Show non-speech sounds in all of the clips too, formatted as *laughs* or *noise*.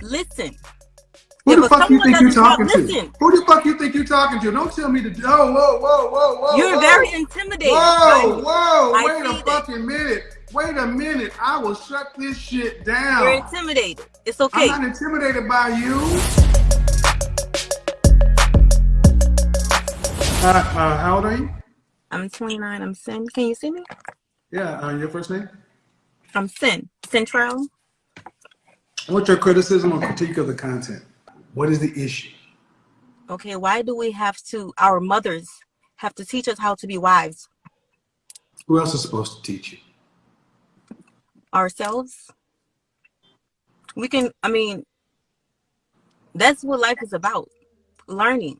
Listen. Who the fuck you think you're talk, talking to? listen. Who the fuck you think you're talking to? Don't tell me to. Oh, whoa, whoa, whoa, whoa. You're whoa. very intimidating. Whoa, whoa, I wait a fucking minute. Wait a minute. I will shut this shit down. You're intimidated. It's okay. I'm not intimidated by you. Uh, uh, how old are you? I'm 29. I'm Sin. Can you see me? Yeah, uh, your first name? I'm Sin. Central. What's your criticism or critique of the content? What is the issue? Okay, why do we have to, our mothers have to teach us how to be wives Who else is supposed to teach you? ourselves? We can, I mean, that's what life is about learning.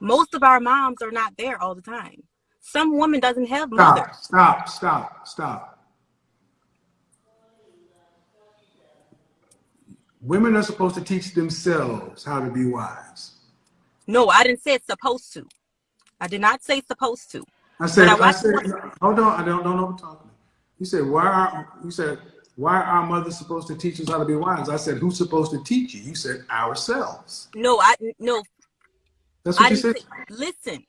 Most of our moms are not there all the time. Some woman doesn't have mother. Stop, stop, stop, stop. Women are supposed to teach themselves how to be wives. No, I didn't say supposed to. I did not say supposed to. I said, I I, said, hold on, I don't, don't know what I'm talking. You said, why are, you said, why are mothers supposed to teach us how to be wives? I said, who's supposed to teach you? You said, ourselves. No, I no, That's what I you said. say, listen.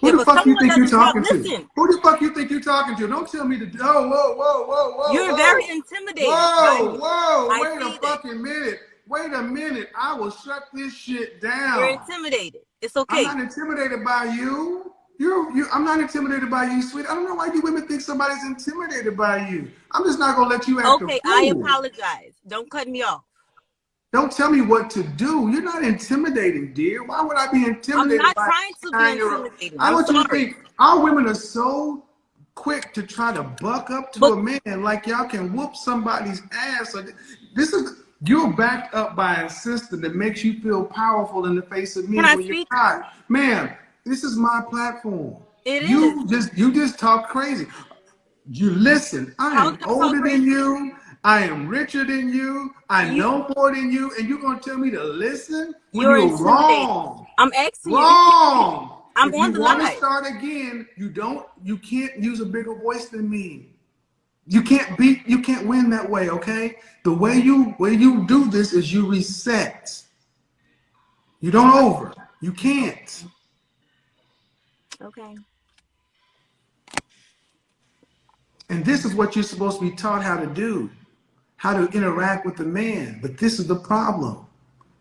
Who if the fuck you think you're talk, talking to? listen. Who the fuck you think you're talking to? Don't tell me to, oh, whoa, whoa, whoa, whoa. You're whoa. very intimidated. Whoa, whoa, I wait a that. fucking minute. Wait a minute. I will shut this shit down. You're intimidated. It's okay. I'm not intimidated by you. You're, you, I'm not intimidated by you, sweet. I don't know why you women think somebody's intimidated by you. I'm just not gonna let you act Okay, I apologize. Don't cut me off. Don't tell me what to do. You're not intimidating, dear. Why would I be I'm intimidated? not by trying to be intimidating. I want you to think our women are so quick to try to buck up to But- a man like y'all can whoop somebody's ass. This is you're backed up by a system that makes you feel powerful in the face of me when you're not. Ma'am, this is my platform. It you is. just you just talk crazy. You listen. I am can I talk older than you. I am richer than you. I You- know more than you, and you're gonna tell me to listen when You're you're, wrong. I'm asking you. Wrong. I'm if on you the want line. to start again, you don't. You can't use a bigger voice than me. You can't beat. You can't win that way. Okay. The way you way you do this is you reset. You don't over. You can't. Okay. And this is what you're supposed to be taught how to do, how to interact with a man. But this is the problem.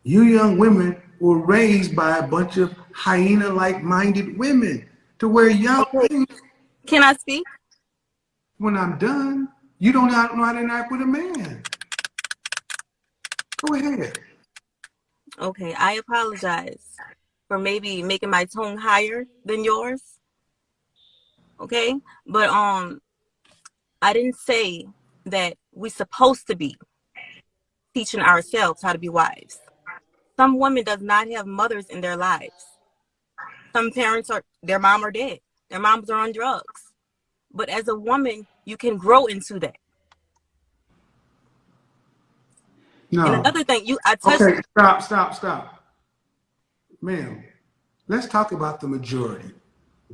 You young women were raised by a bunch of hyena-like minded women to where y'all think Can I speak? when I'm done, you don't know how to interact with a man. Go ahead. Okay, I apologize for maybe making my tone higher than yours. Okay? But um I didn't say that we supposed to be teaching ourselves how to be wives. Some women does not have mothers in their lives. Some parents are their mom are dead. Their moms are on drugs. But as a woman, you can grow into that. No. And another thing, you I touched Okay, stop, stop, stop. Ma'am, let's talk about the majority.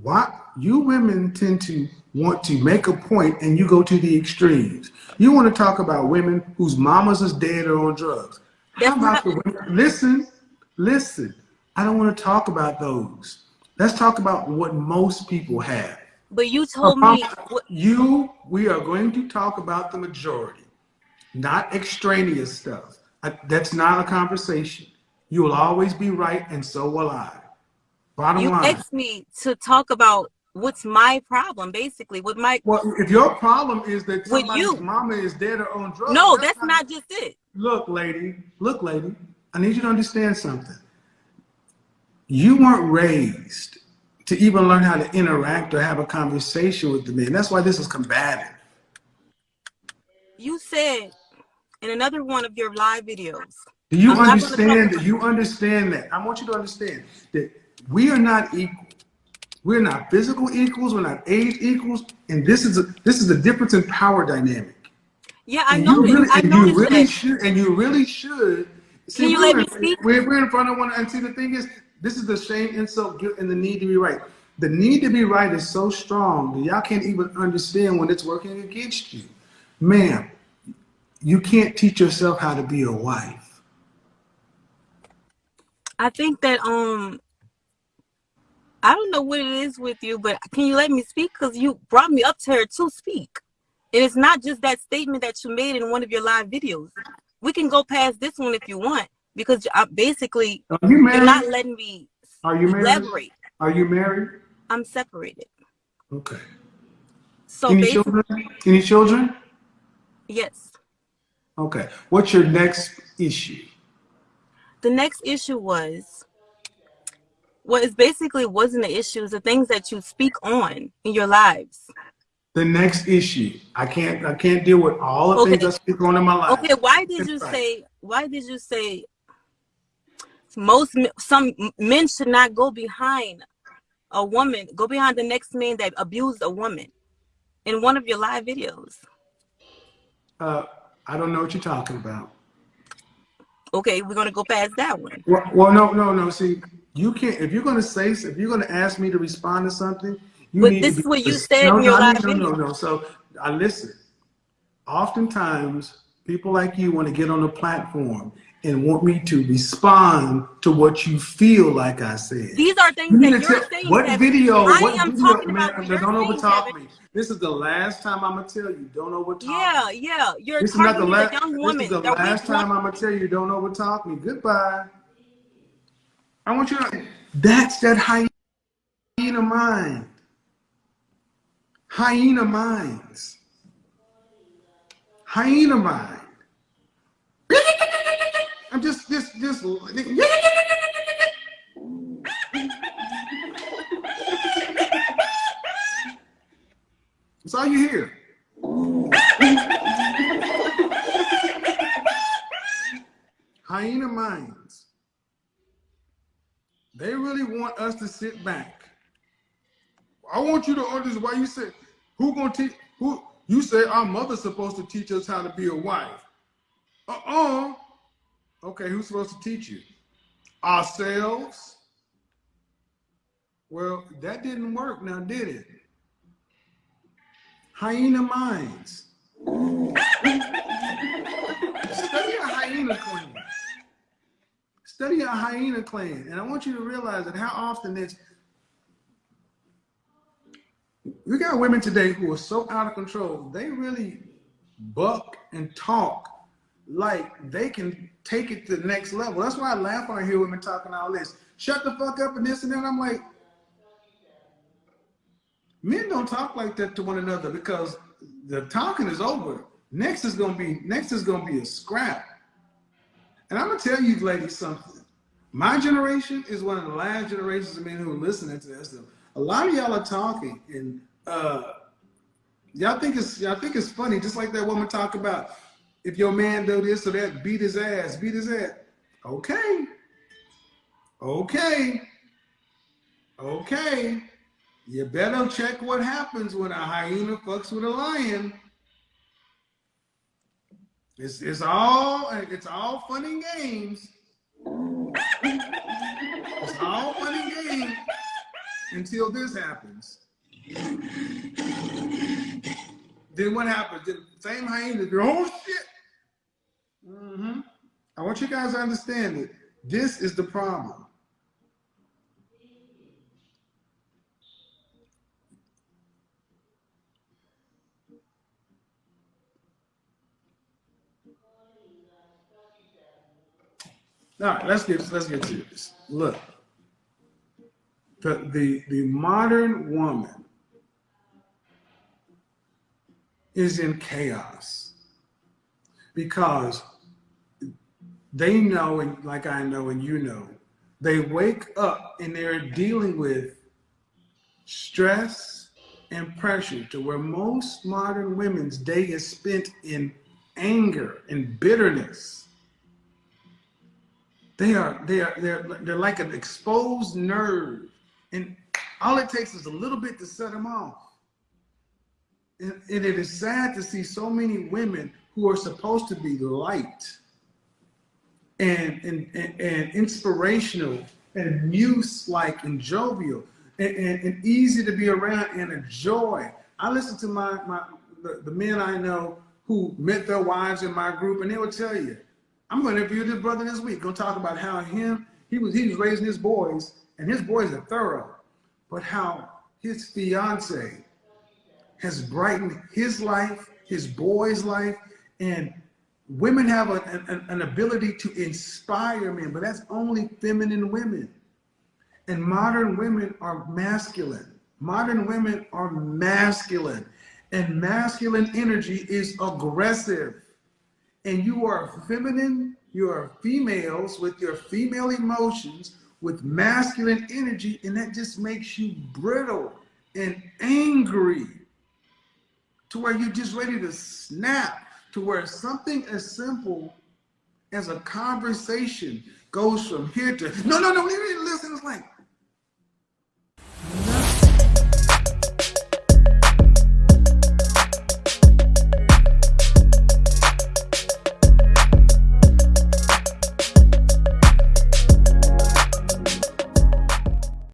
Why you women tend to want to make a point and you go to the extremes. You want to talk about women whose mamas is dead or on drugs. How about the women? Listen, listen. I don't want to talk about those. Let's talk about what most people have. but you told me You, we are going to talk about the majority, not extraneous stuff. I, that's not a conversation. You will always be right, and so will I. Bottom you line. asked me to talk about what's my problem basically with my Well, if your problem is that With somebody's you. mama is dead or on drugs, no that's not just it Look, lady, look, lady, I need you to understand something. You weren't raised to even learn how to interact or have a conversation with the man. That's why this is combative. you said in another one of your live videos Do you I'm understand that? You understand that? I want you to understand that we are not equal. We're not physical equals. We're not age equals, and this is a, this is the difference in power dynamic. yeah i know really, i and you really that should, and you really should. Can you let me in- speak? We're, we're in front of one, and see the thing is, this is the shame, insult, guilt, and the need to be right. The need to be right is so strong that y'all can't even understand when it's working against you, ma'am. you can't teach yourself how to be a wife? I think that um I don't know what it is with you, but can you let me speak? Because you brought me up to her to speak. And it's not just that statement that you made in one of your live videos. We can go past this one if you want, because I basically Are you married? you're not letting me Are you married? elaborate. Are you married? I'm separated. Okay. So Any children? Any children? yes. Okay. What's your next issue? The next issue was what is basically wasn't the issues, the things that you speak on in your lives. The next issue. I can't. I can't deal with all the things Okay. I speak on in my life. Okay, why did you say why did you say most some men should not go behind a woman, go behind the next man that abused a woman in one of your live videos? Uh, I don't know what you're talking about. Okay, we're gonna go past that one. Well, well, no, no, no. See, you can't. If you're gonna say, if you're gonna ask me to respond to something, you But need this to is what you said no, in your no, live no, no, video. no. So I listen. Oftentimes, people like you want to get on a platform and want me to respond to what you feel like I said. These are things You that you're saying. what Kevin. video? I what am video, talking man, about don't saying, overtalk me. This is the last time I'm gonna tell you. Don't overtalk. Yeah, me. yeah. You're This is not the last. young This is the last time I'm gonna tell you. Don't overtalk me. Goodbye. I want you to. That's that hyena mind. Hyena minds. Hyena mind. I'm just, just, just. That's all you hear. Hyena minds. They really want us to sit back. I want you to understand why you say, who gonna teach, who, you say our mother's supposed to teach us how to be a wife. Uh-uh. Okay, who's supposed to teach you? Ourselves? Well, that didn't work now, did it? Hyena minds. *laughs* Study a hyena clan. Study a hyena clan. And I want you to realize that how often it's we got women today who are so out of control, they really buck and talk like they can take it to the next level. That's why I laugh when I hear women talking all this. Shut the fuck up and this and that. I'm like, men don't talk like that to one another because the talking is over. Next is gonna be next is gonna be a scrap. And I'm gonna tell you ladies something. My generation is one of the last generations of men who are listening to this. A lot of y'all are talking and uh y'all think it's y'all think it's funny, just like that woman talk about if your man do this or that, beat his ass, beat his ass. Okay. Okay. Okay. You better check what happens when a hyena fucks with a lion. It's, it's all it's all fun and games. It's all fun and games until this happens. Then what happens? The same hyena oh shit. hmm I want you guys to understand that this is the problem. All right, let's get let's get serious. Look, the the the modern woman is in chaos because they know and like I know and you know, they wake up and they're dealing with stress and pressure to where most modern women's day is spent in anger and bitterness. They are they are they're they're like an exposed nerve, and all it takes is a little bit to set them off. And, and it is sad to see so many women who are supposed to be light and and, and, and inspirational and muse-like and jovial and, and, and easy to be around and a joy. I listen to my my the, the men I know who who met their wives in my group, and they will tell you, I'm going to interview this brother this week. Gonna talk about how him he was he was raising his boys, and his boys are thorough, but how his fiance has brightened his life, his boy's life, and women have a, an, an ability to inspire men, but that's only feminine women. And modern women are masculine. Modern women are masculine. And masculine energy is aggressive. And you are feminine, you are females with your female emotions, with masculine energy, and that just makes you brittle and angry to where you're just ready to snap, to where something as simple as a conversation goes from here to no, no, no, listen. It's like